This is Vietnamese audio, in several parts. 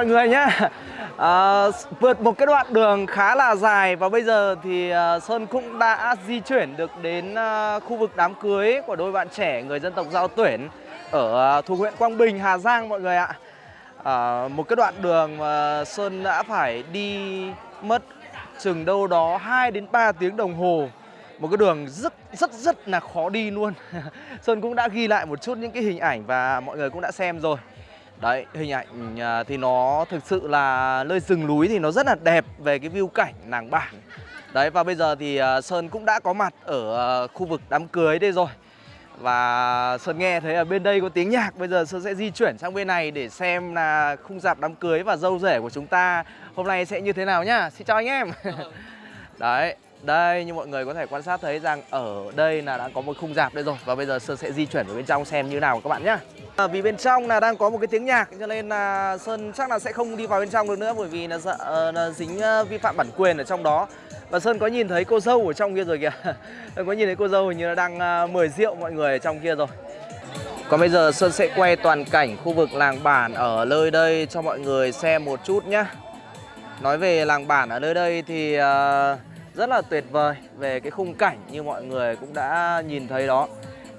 mọi người nhé à, Vượt một cái đoạn đường khá là dài Và bây giờ thì à, Sơn cũng đã di chuyển được đến à, khu vực đám cưới Của đôi bạn trẻ người dân tộc Giao Tuyển Ở à, thuộc huyện Quang Bình, Hà Giang mọi người ạ. À, Một cái đoạn đường mà Sơn đã phải đi mất chừng đâu đó 2 đến 3 tiếng đồng hồ. Một cái đường rất rất rất là khó đi luôn. Sơn cũng đã ghi lại một chút những cái hình ảnh và mọi người cũng đã xem rồi. Đấy, hình ảnh à, thì nó thực sự là nơi rừng núi thì nó rất là đẹp về cái view cảnh làng bản. Đấy, và bây giờ thì à, Sơn cũng đã có mặt ở à, khu vực đám cưới đây rồi. Và Sơn nghe thấy ở bên đây có tiếng nhạc Bây giờ Sơn sẽ di chuyển sang bên này để xem là khung dạp đám cưới và dâu rể của chúng ta Hôm nay sẽ như thế nào nhá. Xin chào anh em. Đấy, đây như mọi người có thể quan sát thấy rằng ở đây là đã có một khung dạp đây rồi. Và bây giờ Sơn sẽ di chuyển vào bên trong xem như nào các bạn nhé à, Vì bên trong là đang có một cái tiếng nhạc cho nên là Sơn chắc là sẽ không đi vào bên trong được nữa Bởi vì là sợ ờ, là dính uh, vi phạm bản quyền ở trong đó. Và Sơn có nhìn thấy cô dâu ở trong kia rồi kìa. Sơn có nhìn thấy cô dâu hình như là đang uh, mời rượu mọi người ở trong kia rồi. Còn bây giờ Sơn sẽ quay toàn cảnh khu vực làng bản ở nơi đây cho mọi người xem một chút nhé Nói về làng bản ở nơi đây thì uh, rất là tuyệt vời về cái khung cảnh như mọi người cũng đã nhìn thấy đó.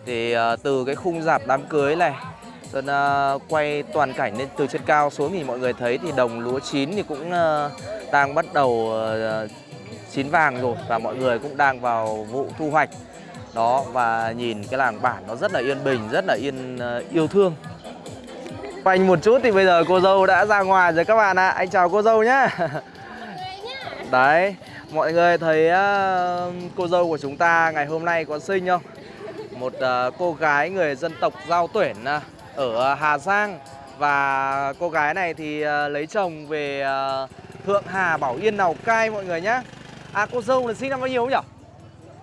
Thì uh, từ cái khung dạp đám cưới này Sơn uh, quay toàn cảnh lên từ trên cao xuống thì mọi người thấy thì đồng lúa chín thì cũng uh, đang bắt đầu uh, chín vàng rồi và mọi người cũng đang vào vụ thu hoạch. Đó và nhìn cái làng bản nó rất là yên bình rất là yên uh, yêu thương. Quanh một chút thì bây giờ cô dâu đã ra ngoài rồi các bạn ạ. À. Anh chào cô dâu nhá. Đấy Mọi người thấy uh, cô dâu của chúng ta ngày hôm nay có xinh không? Một uh, cô gái người dân tộc Giao Tuyển uh, ở Hà Giang Và cô gái này thì lấy chồng về Thượng Hà Bảo Yên Lào Cai mọi người nhá À cô dâu là sinh năm bao nhiêu nhỉ?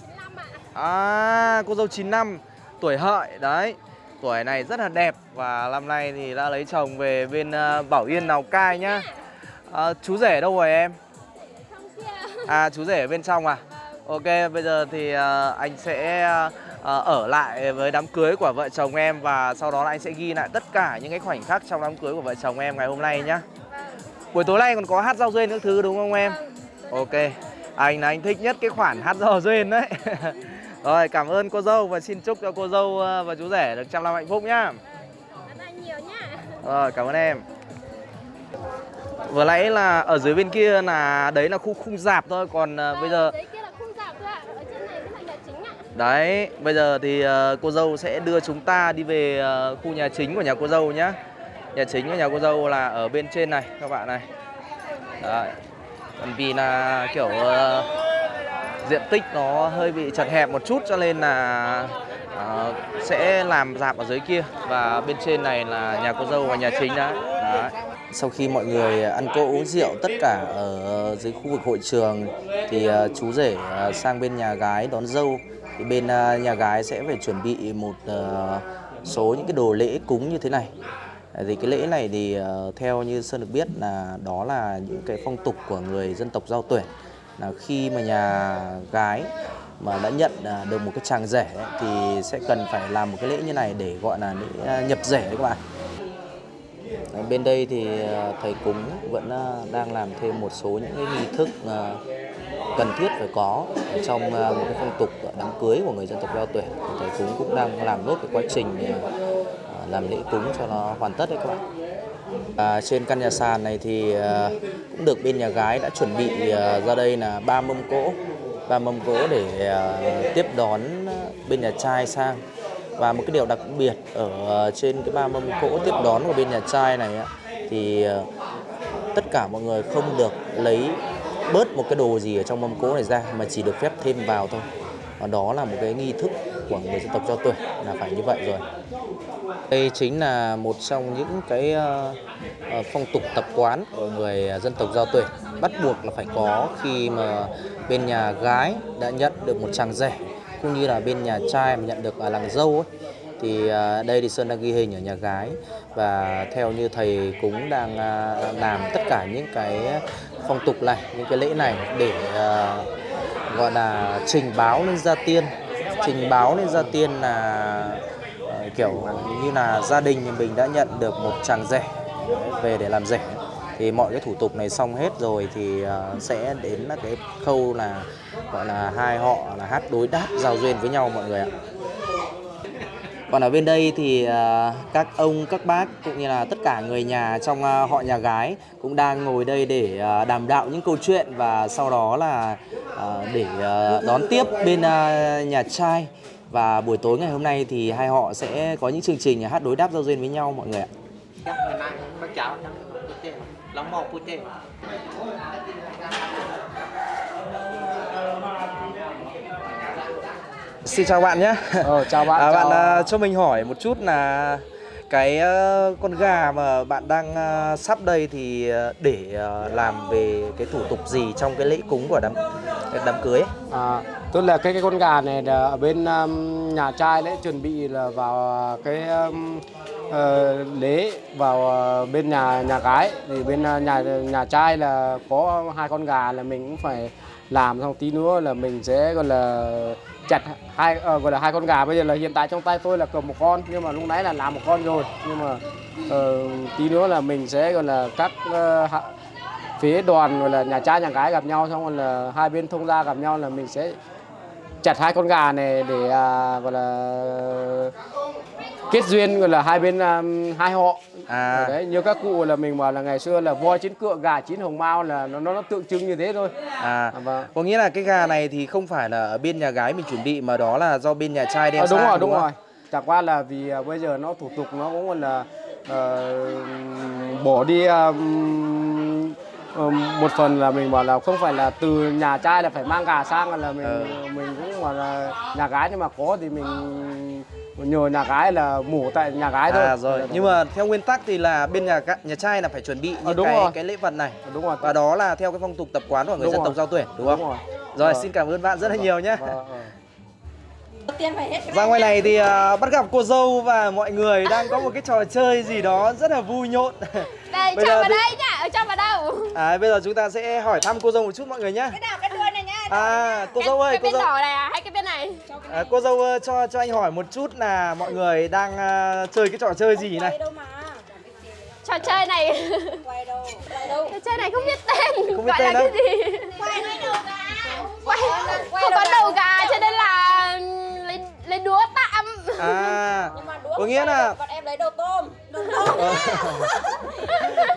95 ạ À cô dâu 9 năm Tuổi hợi đấy Tuổi này rất là đẹp Và năm nay thì đã lấy chồng về bên Bảo Yên Lào Cai nhá à, Chú rể đâu rồi em? À chú rể ở bên trong à? Ok bây giờ thì uh, anh sẽ uh, ở lại với đám cưới của vợ chồng em Và sau đó là anh sẽ ghi lại tất cả những cái khoảnh khắc trong đám cưới của vợ chồng em ngày hôm nay nhá. Buổi tối nay còn có hát giao duyên những thứ đúng không em? Ok. Anh là anh thích nhất cái khoản hát giao duyên đấy. Rồi cảm ơn cô dâu và xin chúc cho cô dâu và chú rể được trăm năm hạnh phúc nhá. Cảm ơn nhiều nhá. Rồi cảm ơn em Vừa nãy là ở dưới bên kia là đấy là khu khung dạp thôi Còn uh, bây giờ Đấy kia là khung dạo thôi ạ Ở trên này mới là nhà chính ạ. Đấy bây giờ thì uh, cô dâu sẽ đưa chúng ta đi về uh, khu nhà chính của nhà cô dâu nhá. Nhà chính của nhà cô dâu là ở bên trên này các bạn này. Đấy Còn vì là kiểu uh, diện tích nó hơi bị chật hẹp một chút cho nên là uh, sẽ làm dạp ở dưới kia. Và bên trên này là nhà cô dâu và nhà chính đó. Sau khi mọi người ăn cỗ uống rượu tất cả ở dưới khu vực hội trường thì à, chú rể à, sang bên nhà gái đón dâu. Thì bên à, nhà gái sẽ phải chuẩn bị một số những cái đồ lễ cúng như thế này. Thì cái lễ này thì theo như Sơn được biết là đó là những cái phong tục của người dân tộc Giao Tuyển. Là khi mà nhà gái mà đã nhận được một cái chàng rể thì sẽ cần phải làm một cái lễ như này để gọi là lễ nhập rể đấy các bạn. Ờ, bên đây thì ờ, thầy cúng vẫn ờ, đang làm thêm một số những cái nghi thức cần thiết phải có trong một cái phong tục đám cưới của người dân tộc Giao Tuyển. Thầy cúng cũng đang làm nốt cái quá trình làm lễ cúng cho nó hoàn tất đấy các bạn. À, trên căn nhà sàn này thì à, cũng được bên nhà gái đã chuẩn bị à, ra đây là ba mâm cỗ ba mâm cỗ để à, tiếp đón bên nhà trai sang và một cái điều đặc biệt ở ờ, trên cái ba mâm cỗ tiếp đón của bên nhà trai này á, thì ờ, tất cả mọi người không được lấy bớt một cái đồ gì ở trong mâm cỗ này ra mà chỉ được phép thêm vào thôi. Và đó là một cái nghi thức của người dân tộc Giao tuổi là phải như vậy rồi. Đây chính là một trong những cái uh, phong tục tập quán của người dân tộc Giao tuổi. Bắt buộc là phải có khi mà bên nhà gái đã nhận được một chàng rể cũng như là bên nhà trai mà nhận được ở làng dâu ấy. Thì à, đây thì Sơn đang ghi hình ở nhà gái. Và theo như thầy cũng đang à, làm tất cả những cái phong tục này, những cái lễ này để à, gọi là trình báo lên gia tiên. Trình báo lên gia tiên là kiểu như là gia đình mình đã nhận được một chàng rể về để làm rể thì mọi cái thủ tục này xong hết rồi thì ờ, sẽ đến là cái khâu là, gọi là hai họ là hát đối đáp giao duyên với nhau mọi người ạ. Còn ở bên đây thì ờ, các ông, các bác cũng như là tất cả người nhà trong ờ, họ nhà gái cũng đang ngồi đây để đàm đạo những câu chuyện và sau đó là để đón tiếp bên nhà trai. Và buổi tối ngày hôm nay thì hai họ sẽ có những chương trình hát đối đáp giao duyên với nhau mọi người ạ. Putih. Lombok putih. Xin chào bạn nhé. Ờ, chào bạn, À, chào- bạn à, cho mình hỏi một chút là cái ờ, con gà mà bạn đang ờ, sắp đây thì ờ, để ờ, làm về cái thủ tục gì trong cái lễ cúng của đám đám cưới ấy? À, tức là cái cái con gà này là ở bên um, nhà trai lễ chuẩn bị là vào uh, cái um, uh, lễ vào uh, bên nhà nhà gái. Thì bên uh, nhà nhà trai là có hai con gà là mình cũng phải làm xong tí nữa là mình sẽ gọi là chặt hai uh, gọi là hai con gà. Bây giờ là hiện tại trong tay tôi là cầm một con nhưng mà lúc nãy là làm một con rồi. Nhưng mà uh, tí nữa là mình sẽ gọi là các uh, phía đoàn gọi là nhà trai nhà gái gặp nhau xong rồi là hai bên thông gia gặp nhau là mình sẽ chặt hai con gà này để à, gọi là kết duyên gọi là hai bên à, hai họ À. đấy như các cụ là mình bảo là ngày xưa là voi chín cựa gà chín hồng mao là nó nó, nó tượng trưng như thế thôi À, À, vâng. có nghĩa là cái gà này thì không phải là ở bên nhà gái mình chuẩn bị mà đó là do bên nhà trai đem Ờ, đúng sang, rồi đúng không? rồi chẳng qua là vì à, bây giờ nó thủ tục nó cũng là ờ, bỏ đi à, ờ, một phần là mình bảo là không phải là từ nhà trai là phải mang gà sang là mình Ờ. mình cũng bảo là nhà gái nhưng mà có thì mình nhờ nhà gái là mổ tại nhà gái thôi À rồi, nhưng mà theo nguyên tắc thì là bên nhà nhà trai là phải chuẩn bị Ờ, những đúng cái rồi. cái lễ vật này. đúng rồi Và đó là theo cái phong tục tập quán của người Đúng dân rồi. tộc giao tuyển đúng không? Đúng rồi. Rồi, Vâng. xin cảm ơn bạn rất là nhiều nhé. Vâng, vâng. Ra ngoài này thì à, bắt gặp cô dâu và mọi người đang có một cái trò chơi gì đó rất là vui nhộn. Đây, Bây cho giờ vào thì- đây nhá, ở cho vào đâu? À, bây giờ chúng ta sẽ hỏi thăm cô dâu một chút mọi người nhé. Cái nào, cái đuôi này nhá. À, cô cái, dâu ơi, cái cô bên dâu. đỏ này à, hay cái bên này? À, cô dâu ơi, cho cho anh hỏi một chút là mọi người đang à, chơi cái trò chơi gì này? Trò chơi này Trò chơi này không biết tên Không biết Gọi tên là đâu. cái gì Quay đầu gà Quay, không có đầu gà cho nên là lấy, lấy đúa tạm À, có nghĩa là Bọn em lấy đồ tôm Đồ Ờ.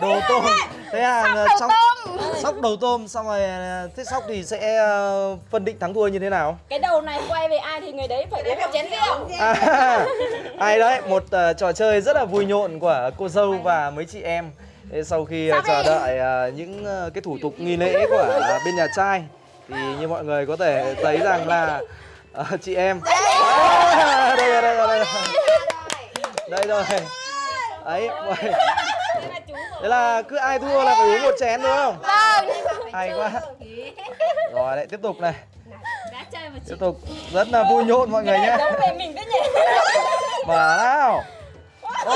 đồ tôm. Thế là Sóc đầu tôm sóc đầu tôm xong rồi à, thế sóc thì sẽ à, phân định thắng thua như thế nào? Cái đầu này quay về ai thì người đấy phải uống một chén rượu À, hay đấy, một ờ, trò chơi rất là vui nhộn của cô dâu và mấy chị em. Sau khi ờ, chờ đợi ờ, những ờ, cái thủ tục nghi lễ của ờ, bên nhà trai thì như mọi người có thể thấy rằng là ờ, chị em À, đây rồi, đây rồi, đây rồi. Đây rồi. Đấy, là cứ ai thua là phải uống một chén đúng không? Vâng Hay quá. Rồi lại tiếp tục này. Tiếp tục rất là vui nhộn mọi người nhé. Mở nào. Ô,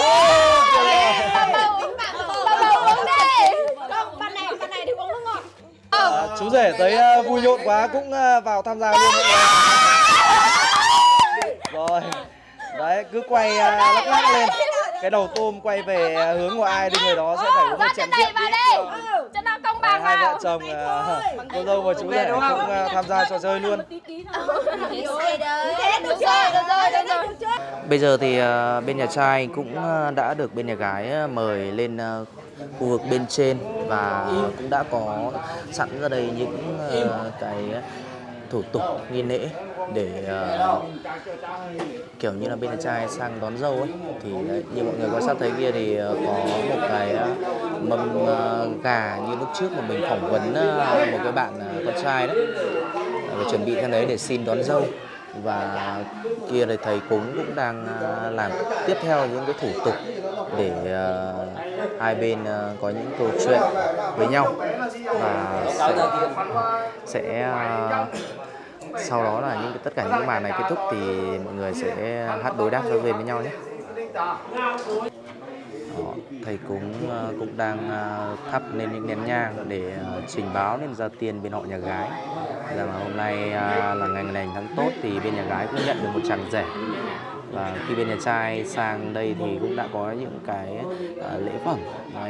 À, chú rể thấy ờ, vui nhộn quá cũng vào tham gia luôn mọi người. Rồi. Đấy, cứ quay uh, lắc lắc lên. Cái đầu tôm quay về ờ, hướng của ai thì người đó sẽ phải uống một chén này rượu. vào đi Cho nó công bằng hai vào vợ chồng ờ, cô dâu và chú rể cũng ờ, tham gia trò chơi luôn. Bây giờ thì ờ, bên nhà trai cũng ờ, đã được bên nhà gái ờ, mời lên ờ, khu vực bên trên và cũng đã có sẵn ra đây những ờ, cái thủ tục nghi lễ để uh, kiểu như là bên nhà trai sang đón dâu ấy. Thì đấy, như mọi người quan sát thấy kia thì uh, có một cái uh, mâm uh, gà như lúc trước mà mình phỏng vấn uh, một cái bạn uh, con trai đấy. Uh, chuẩn bị sang đấy để xin đón dâu. Và kia thì thầy cúng cũng đang làm tiếp theo những cái thủ tục để uh, hai bên uh, có những câu chuyện với nhau. Và sẽ, sẽ uh, sau đó là những tất cả những màn này kết thúc thì mọi người sẽ hát đối đáp giao duyên với nhau nhé. Đó, thầy cúng ờ, cũng đang ờ, thắp lên những nén nhang để ờ, trình báo lên gia tiên bên họ nhà gái. Rằng là hôm nay là ngày lành tháng tốt thì bên nhà gái cũng nhận được một chàng rể. Và khi bên nhà trai sang đây thì cũng đã có những cái lễ phẩm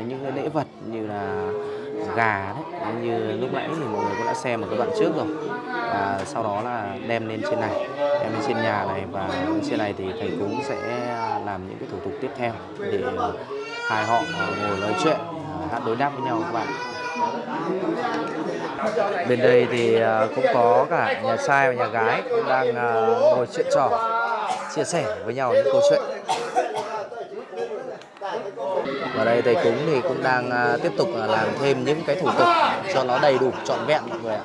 những cái lễ vật như là gà đấy. Như lúc nãy thì mọi người cũng đã xem ở cái đoạn trước rồi. Và sau đó là đem lên trên này, đem lên trên nhà này. Và trên này thì thầy cúng sẽ làm những cái thủ tục tiếp theo để hai họ ngồi nói chuyện, hát đối đáp với nhau các bạn. Bên đây thì à, cũng có cả nhà trai và nhà gái cũng đang à, ngồi chuyện trò, chia sẻ với nhau những câu chuyện và đây thầy cúng thì cũng đang à, tiếp tục à, làm thêm những cái thủ tục cho nó đầy đủ, trọn vẹn mọi người ạ.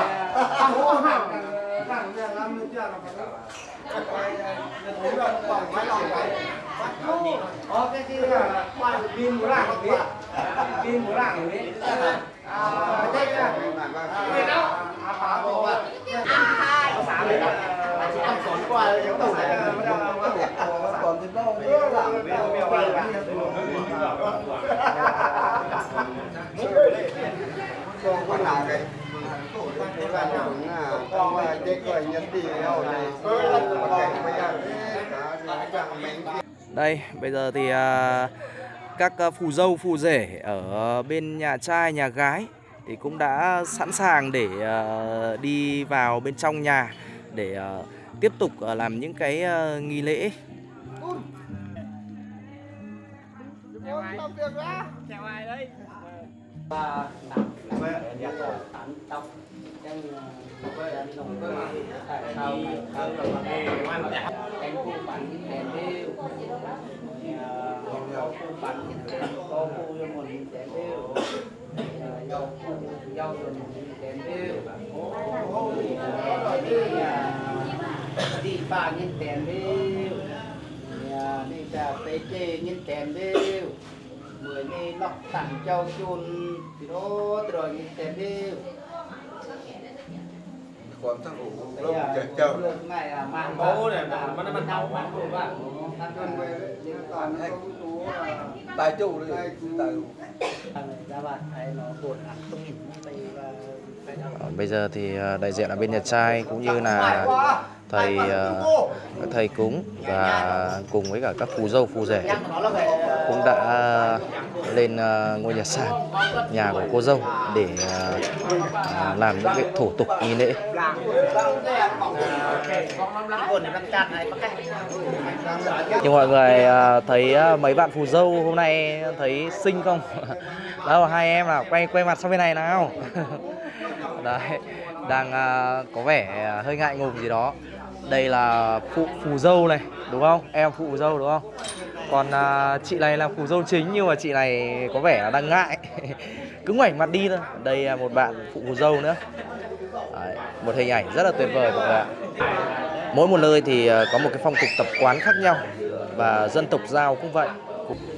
là nó còn quay lòng vậy có cái gì là quay pin muốn làm biết pin muốn làm biết à thế là người đâu à phá bộ à có xã đấy mà chỉ ăn sốn qua đấy tổng này còn đến đâu đấy làm mèo mèo vào là còn có nào cái đây bây giờ thì à, các à, phù dâu phù rể ở bên nhà trai nhà gái thì cũng đã sẵn sàng để à, đi vào bên trong nhà để à, tiếp tục à, làm những cái à, nghi lễ đi ba nhân điêu. Nhà đi ta tê chê nhân tiền điêu. Mười ni lọc tặng châu chun. Thì nó rồi nhân này là Bố này, nó còn hay tài chủ đi tài ra bạn hay nó buồn ăn tung đây là Ờ, bây giờ thì à, đại diện ở bên nhà trai cũng như là thầy các thầy cúng và cùng với cả các phù dâu phù rể cũng đã lên ờ, ngôi nhà sàn, nhà của cô dâu để ờ, làm những cái thủ tục nghi lễ. Nhưng mọi người ờ, thấy mấy bạn phù dâu hôm nay thấy xinh không? Đâu, hai em nào quay quay mặt sang bên này nào. Đấy, đang có vẻ hơi ngại ngùng gì đó. Đây là phụ, phù dâu này, đúng không? Em phụ dâu, đúng không? Còn à, chị này là phù dâu chính nhưng mà chị này có vẻ là đang ngại. Cứ ngoảnh mặt đi thôi. Đây là một bạn phụ phù dâu nữa. Đấy, một hình ảnh rất là tuyệt vời mọi người ạ. Mỗi một nơi thì à, có một cái phong tục tập quán khác nhau và dân tộc giao cũng vậy.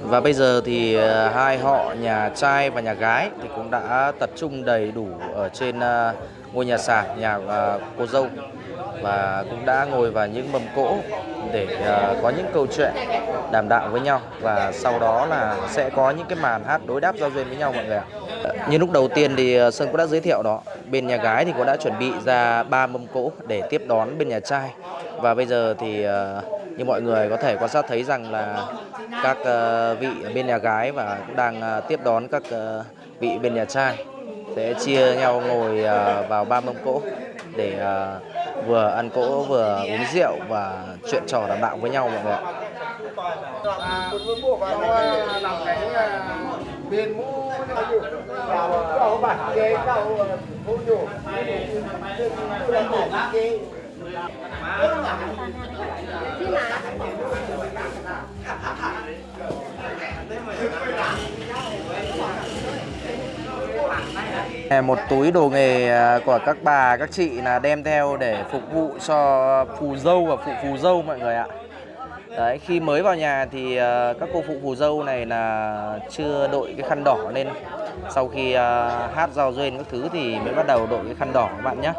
Và bây giờ thì à, hai họ nhà trai và nhà gái thì cũng đã tập trung đầy đủ ở trên à, ngôi nhà sàn nhà cô dâu. Và cũng đã ngồi vào những mâm cỗ để à, có những câu chuyện đàm đạo với nhau và sau đó là sẽ có những cái màn hát đối đáp giao duyên với nhau mọi người ạ. Như lúc đầu tiên thì à, Sơn cũng đã giới thiệu đó, bên nhà gái thì cũng đã chuẩn bị ra ba mâm cỗ để tiếp đón bên nhà trai và bây giờ thì à, như mọi người có thể quan sát thấy rằng là các vị bên nhà gái và cũng đang tiếp đón các vị bên nhà trai sẽ chia nhau ngồi vào ba mâm cỗ để vừa ăn cỗ, vừa uống rượu và chuyện trò đàm đạo với nhau mọi người ạ. làm cái bên mũ vào cầu bản kế cầu mũ nhủ Chứ mà À, một túi đồ nghề à, của các bà, các chị là đem theo để phục vụ cho phù dâu và phụ phù dâu mọi người ạ. Đấy, khi mới vào nhà thì à, các cô phụ phù dâu này là chưa đội cái khăn đỏ lên. Sau khi hát giao duyên các thứ thì mới bắt đầu đội cái khăn đỏ các bạn nhé.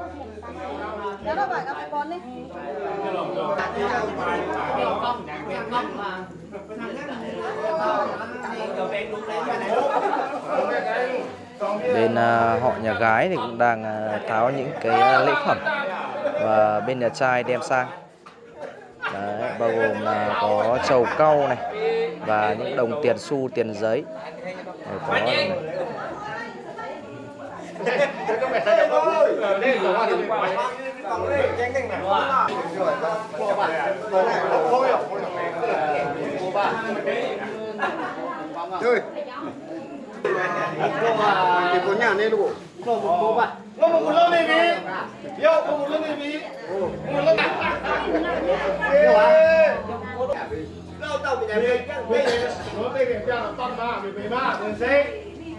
Bên à, họ nhà gái thì cũng đang à, tháo những cái à, lễ phẩm và bên nhà trai đem sang. Đấy, bao gồm là có trầu cau này và những đồng tiền xu, tiền giấy. Đấy, có này. Chơi. 我们不能那边要不不能那边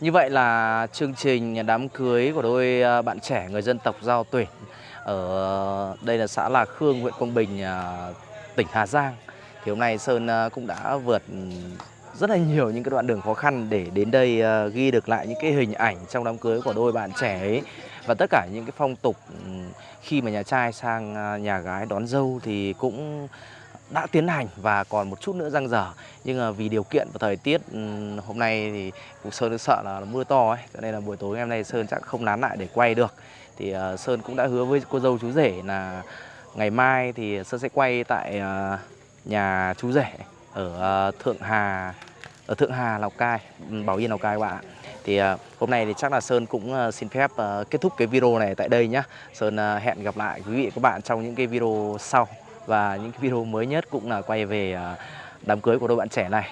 như vậy là chương trình đám cưới của đôi à, bạn trẻ người dân tộc Giao Tuyển ở đây là xã Lạc Khương, huyện Quang Bình, à, tỉnh Hà Giang. Thì hôm nay Sơn à, cũng đã vượt rất là nhiều những cái đoạn đường khó khăn để đến đây ghi được lại những cái hình ảnh trong đám cưới của đôi bạn trẻ ấy và tất cả những cái phong tục ừ, khi mà nhà trai sang nhà gái đón dâu thì cũng đã tiến hành và còn một chút nữa răng dở. Nhưng vì điều kiện và thời tiết ừ, hôm nay thì cũng Sơn sợ là mưa to ấy, cho nên là buổi tối ngày hôm nay Sơn chắc không nán lại để quay được. Thì ờ, Sơn cũng đã hứa với cô dâu chú rể là ngày mai thì Sơn sẽ quay tại ờ, nhà chú rể ở ờ, Thượng Hà, ở Thượng Hà, Lào Cai ừ, Bảo Yên, Lào Cai các bạn ạ. Thì hôm nay thì chắc là Sơn cũng xin phép kết thúc cái video này tại đây nhá. Sơn hẹn gặp lại quý vị và các bạn trong những cái video sau và những video mới nhất cũng là quay về à, đám cưới của đôi bạn trẻ này.